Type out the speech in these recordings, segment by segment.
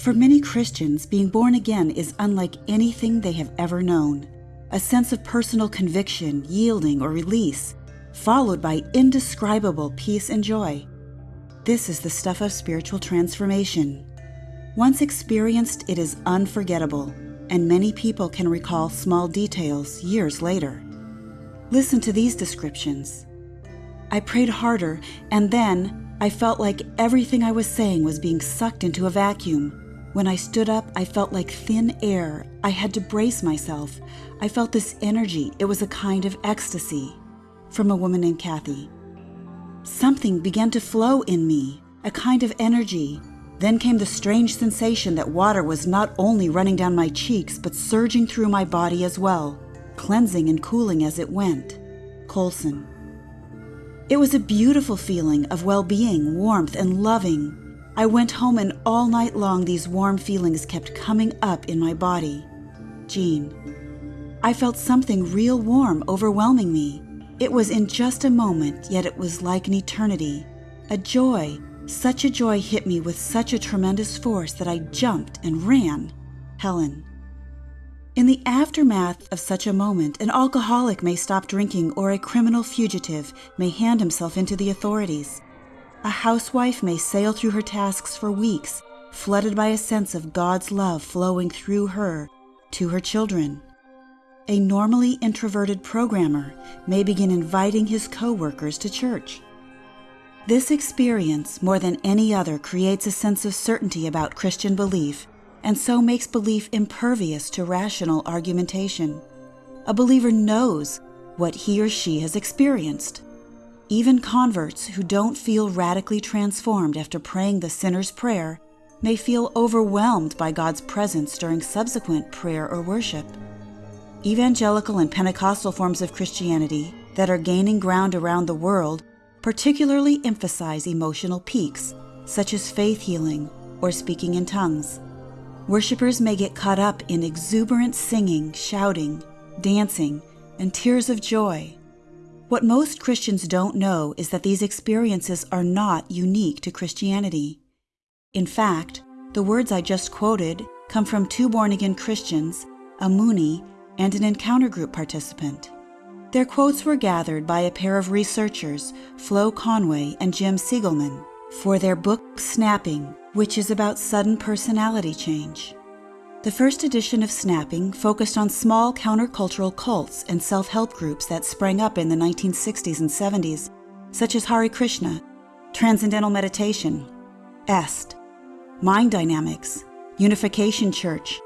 For many Christians, being born again is unlike anything they have ever known. A sense of personal conviction, yielding, or release, followed by indescribable peace and joy. This is the stuff of spiritual transformation. Once experienced, it is unforgettable, and many people can recall small details years later. Listen to these descriptions. I prayed harder, and then I felt like everything I was saying was being sucked into a vacuum. When I stood up, I felt like thin air. I had to brace myself. I felt this energy. It was a kind of ecstasy. From a woman named Kathy. Something began to flow in me, a kind of energy. Then came the strange sensation that water was not only running down my cheeks, but surging through my body as well, cleansing and cooling as it went. Colson. It was a beautiful feeling of well being, warmth, and loving. I went home, and all night long, these warm feelings kept coming up in my body. Jean. I felt something real warm overwhelming me. It was in just a moment, yet it was like an eternity. A joy, such a joy hit me with such a tremendous force that I jumped and ran. Helen. In the aftermath of such a moment, an alcoholic may stop drinking or a criminal fugitive may hand himself into the authorities. A housewife may sail through her tasks for weeks, flooded by a sense of God's love flowing through her to her children. A normally introverted programmer may begin inviting his coworkers to church. This experience, more than any other, creates a sense of certainty about Christian belief and so makes belief impervious to rational argumentation. A believer knows what he or she has experienced. Even converts who don't feel radically transformed after praying the sinner's prayer may feel overwhelmed by God's presence during subsequent prayer or worship. Evangelical and Pentecostal forms of Christianity that are gaining ground around the world particularly emphasize emotional peaks, such as faith healing or speaking in tongues. Worshippers may get caught up in exuberant singing, shouting, dancing, and tears of joy what most Christians don't know is that these experiences are not unique to Christianity. In fact, the words I just quoted come from two born again Christians, a Moonie, and an encounter group participant. Their quotes were gathered by a pair of researchers, Flo Conway and Jim Siegelman, for their book Snapping, which is about sudden personality change. The first edition of Snapping focused on small countercultural cults and self help groups that sprang up in the 1960s and 70s, such as Hare Krishna, Transcendental Meditation, EST, Mind Dynamics, Unification Church,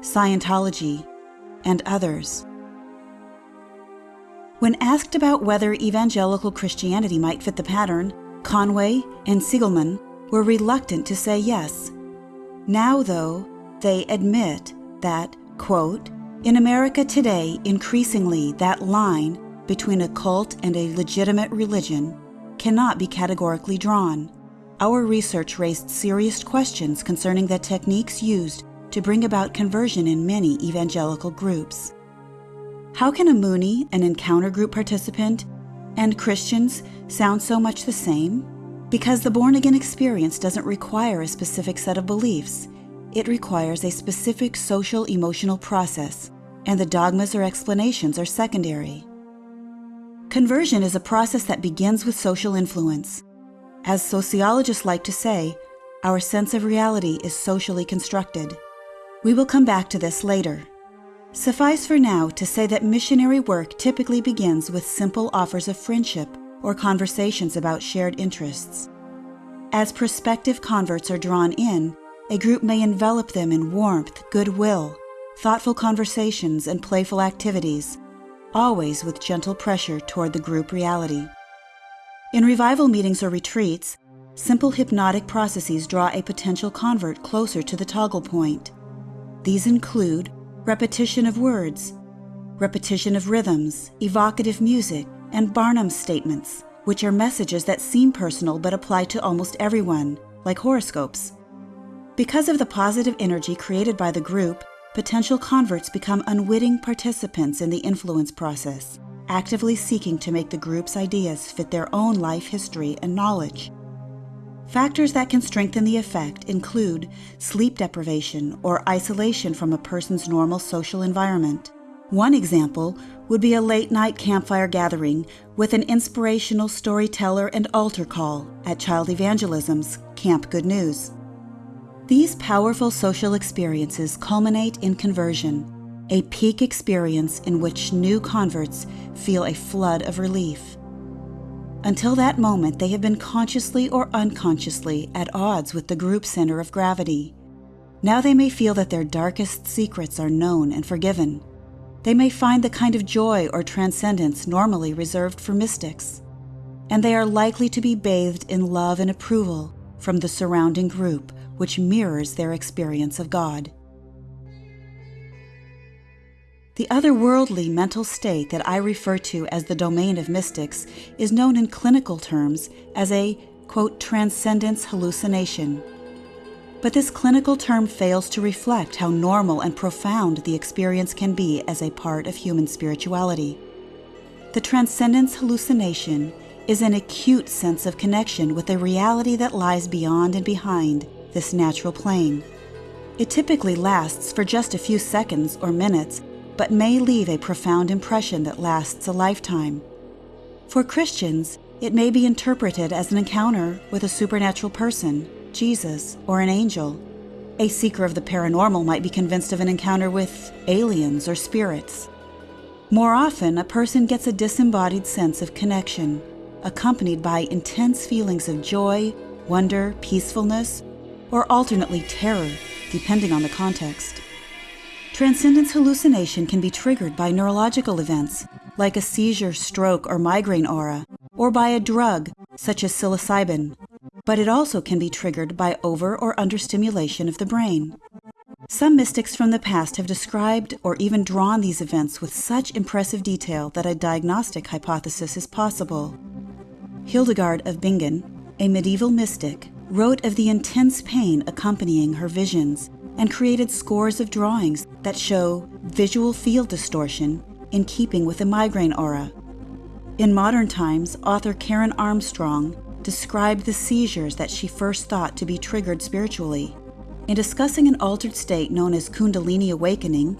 Scientology, and others. When asked about whether evangelical Christianity might fit the pattern, Conway and Siegelman were reluctant to say yes. Now, though, they admit that, quote, in America today, increasingly that line between a cult and a legitimate religion cannot be categorically drawn. Our research raised serious questions concerning the techniques used to bring about conversion in many evangelical groups. How can a Moonie, an encounter group participant, and Christians sound so much the same? Because the born again experience doesn't require a specific set of beliefs. It requires a specific social emotional process, and the dogmas or explanations are secondary. Conversion is a process that begins with social influence. As sociologists like to say, our sense of reality is socially constructed. We will come back to this later. Suffice for now to say that missionary work typically begins with simple offers of friendship or conversations about shared interests. As prospective converts are drawn in, a group may envelop them in warmth, goodwill, thoughtful conversations, and playful activities, always with gentle pressure toward the group reality. In revival meetings or retreats, simple hypnotic processes draw a potential convert closer to the toggle point. These include repetition of words, repetition of rhythms, evocative music, and Barnum statements, which are messages that seem personal but apply to almost everyone, like horoscopes. Because of the positive energy created by the group, potential converts become unwitting participants in the influence process, actively seeking to make the group's ideas fit their own life history and knowledge. Factors that can strengthen the effect include sleep deprivation or isolation from a person's normal social environment. One example would be a late night campfire gathering with an inspirational storyteller and altar call at Child Evangelism's Camp Good News. These powerful social experiences culminate in conversion, a peak experience in which new converts feel a flood of relief. Until that moment, they have been consciously or unconsciously at odds with the group center of gravity. Now they may feel that their darkest secrets are known and forgiven. They may find the kind of joy or transcendence normally reserved for mystics. And they are likely to be bathed in love and approval from the surrounding group, which mirrors their experience of God. The otherworldly mental state that I refer to as the domain of mystics is known in clinical terms as a, quote, transcendence hallucination. But this clinical term fails to reflect how normal and profound the experience can be as a part of human spirituality. The transcendence hallucination is an acute sense of connection with a reality that lies beyond and behind this natural plane. It typically lasts for just a few seconds or minutes but may leave a profound impression that lasts a lifetime. For Christians, it may be interpreted as an encounter with a supernatural person, Jesus, or an angel. A seeker of the paranormal might be convinced of an encounter with aliens or spirits. More often, a person gets a disembodied sense of connection, accompanied by intense feelings of joy, wonder, peacefulness, or alternately terror, depending on the context. Transcendence hallucination can be triggered by neurological events, like a seizure, stroke, or migraine aura, or by a drug, such as psilocybin, but it also can be triggered by over or understimulation of the brain. Some mystics from the past have described or even drawn these events with such impressive detail that a diagnostic hypothesis is possible. Hildegard of Bingen, a medieval mystic, wrote of the intense pain accompanying her visions and created scores of drawings that show visual field distortion in keeping with the migraine aura. In modern times, author Karen Armstrong described the seizures that she first thought to be triggered spiritually. In discussing an altered state known as Kundalini awakening,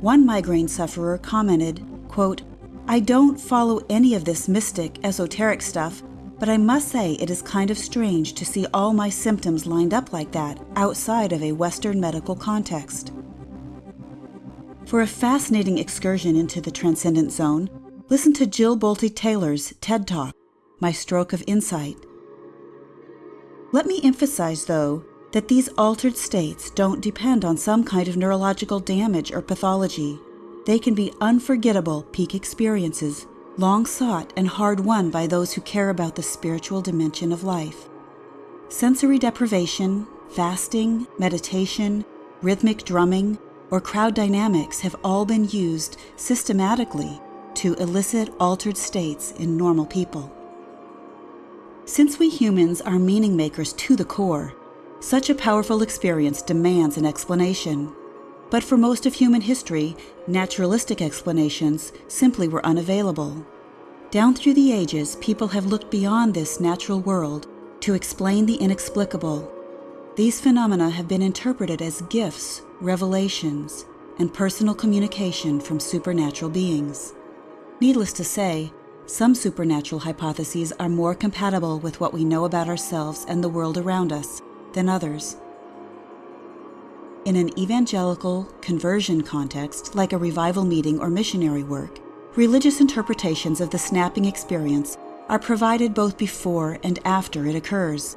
one migraine sufferer commented, quote, I don't follow any of this mystic, esoteric stuff, but I must say it is kind of strange to see all my symptoms lined up like that outside of a Western medical context. For a fascinating excursion into the transcendent zone, listen to Jill Bolte Taylor's TED Talk, My Stroke of Insight. Let me emphasize, though, that these altered states don't depend on some kind of neurological damage or pathology. They can be unforgettable peak experiences long sought and hard won by those who care about the spiritual dimension of life. Sensory deprivation, fasting, meditation, rhythmic drumming, or crowd dynamics have all been used systematically to elicit altered states in normal people. Since we humans are meaning makers to the core, such a powerful experience demands an explanation. But for most of human history, naturalistic explanations simply were unavailable. Down through the ages, people have looked beyond this natural world to explain the inexplicable. These phenomena have been interpreted as gifts, revelations, and personal communication from supernatural beings. Needless to say, some supernatural hypotheses are more compatible with what we know about ourselves and the world around us than others. In an evangelical conversion context, like a revival meeting or missionary work, religious interpretations of the snapping experience are provided both before and after it occurs.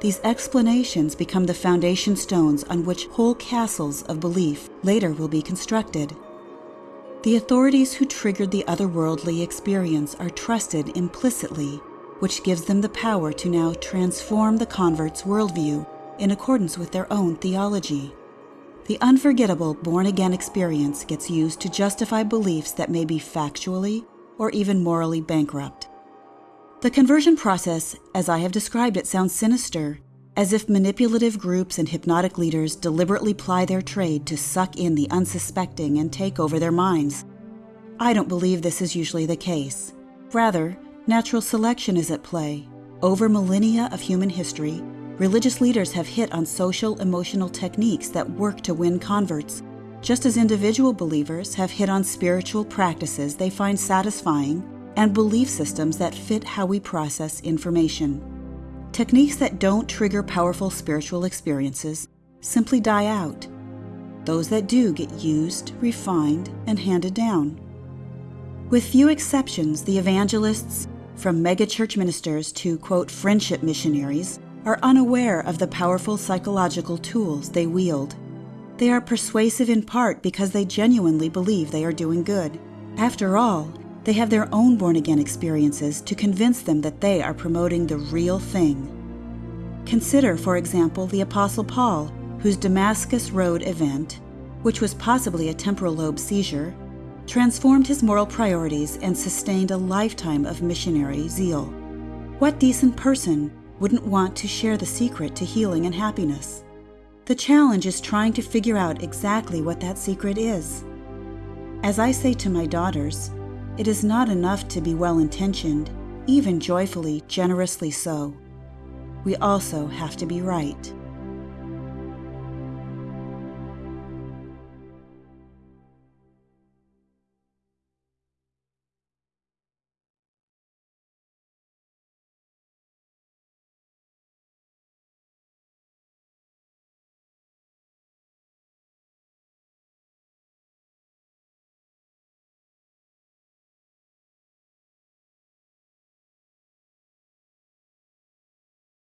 These explanations become the foundation stones on which whole castles of belief later will be constructed. The authorities who triggered the otherworldly experience are trusted implicitly, which gives them the power to now transform the convert's worldview in accordance with their own theology. The unforgettable born again experience gets used to justify beliefs that may be factually or even morally bankrupt. The conversion process, as I have described it, sounds sinister, as if manipulative groups and hypnotic leaders deliberately ply their trade to suck in the unsuspecting and take over their minds. I don't believe this is usually the case. Rather, natural selection is at play. Over millennia of human history, religious leaders have hit on social emotional techniques that work to win converts, just as individual believers have hit on spiritual practices they find satisfying and belief systems that fit how we process information. Techniques that don't trigger powerful spiritual experiences simply die out. Those that do get used, refined, and handed down. With few exceptions, the evangelists, from megachurch ministers to, quote, friendship missionaries, are unaware of the powerful psychological tools they wield. They are persuasive in part because they genuinely believe they are doing good. After all, they have their own born again experiences to convince them that they are promoting the real thing. Consider, for example, the Apostle Paul, whose Damascus Road event, which was possibly a temporal lobe seizure, transformed his moral priorities and sustained a lifetime of missionary zeal. What decent person wouldn't want to share the secret to healing and happiness? The challenge is trying to figure out exactly what that secret is. As I say to my daughters, it is not enough to be well intentioned, even joyfully, generously so. We also have to be right.